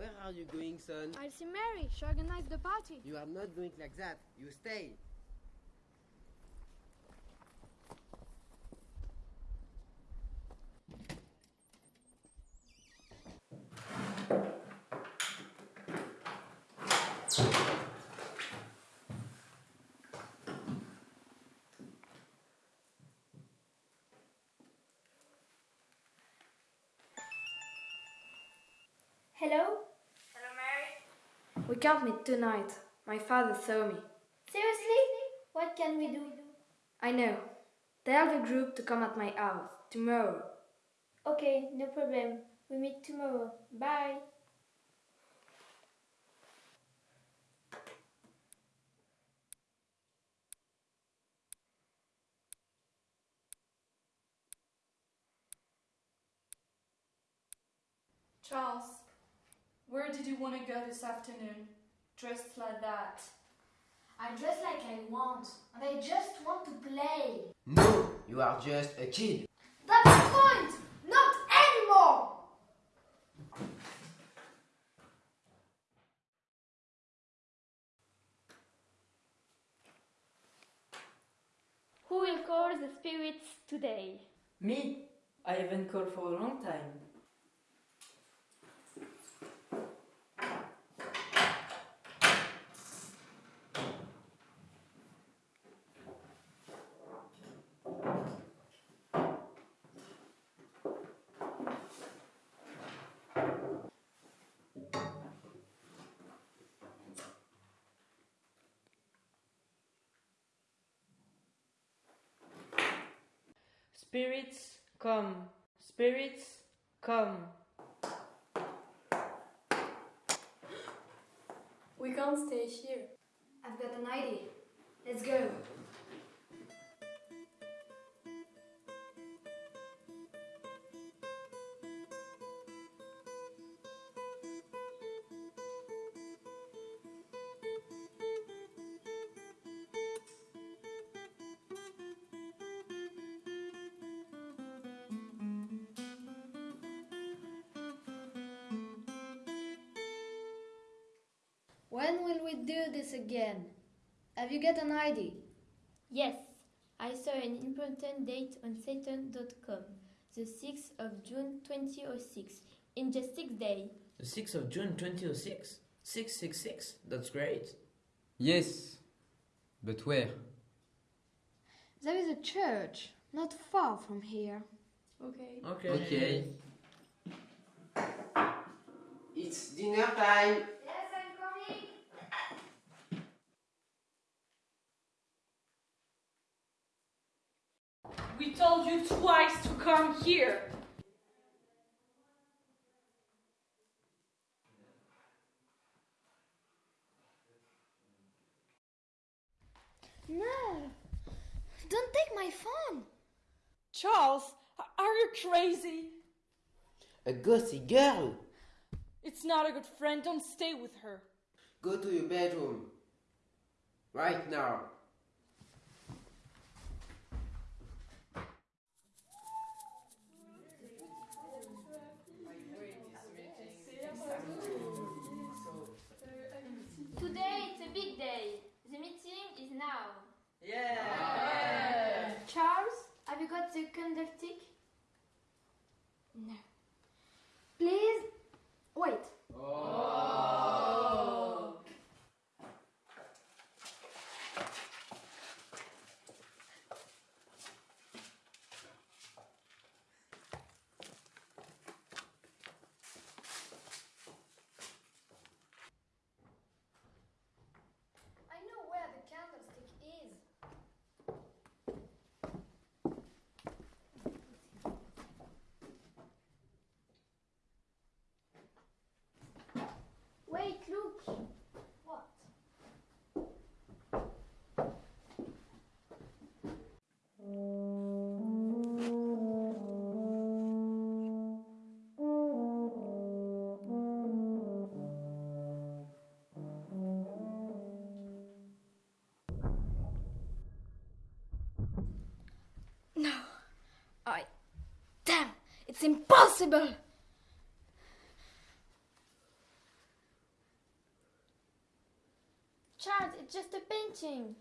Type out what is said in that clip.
Where are you going, son? I'll see Mary. She organized the party. You are not going like that. You stay. Hello? Hello, Mary. We can't meet tonight. My father saw me. Seriously? What can we do? I know. Tell the group to come at my house tomorrow. Okay, no problem. We meet tomorrow. Bye. Charles, where did you want to go this afternoon? Dressed like that. I dress like I want, and I just want to play. No, you are just a kid. That's the point! Not anymore! Who will call the spirits today? Me? I haven't called for a long time. Spirits, come. Spirits, come. We can't stay here. I've got an idea. Let's go. When will we do this again? Have you got an idea? Yes, I saw an important date on Saturn.com, the 6th of June 2006, in just six days. The 6th of June 2006? 666? That's great. Yes, but where? There is a church not far from here. Okay. Okay. Okay. It's dinner time. Yes, I'm coming. We told you twice to come here. No! Don't take my phone! Charles, are you crazy? A gossip girl. It's not a good friend. Don't stay with her. Go to your bedroom. Right now. Have you got the candlestick? No. Please, wait. It's impossible! Charles, it's just a painting.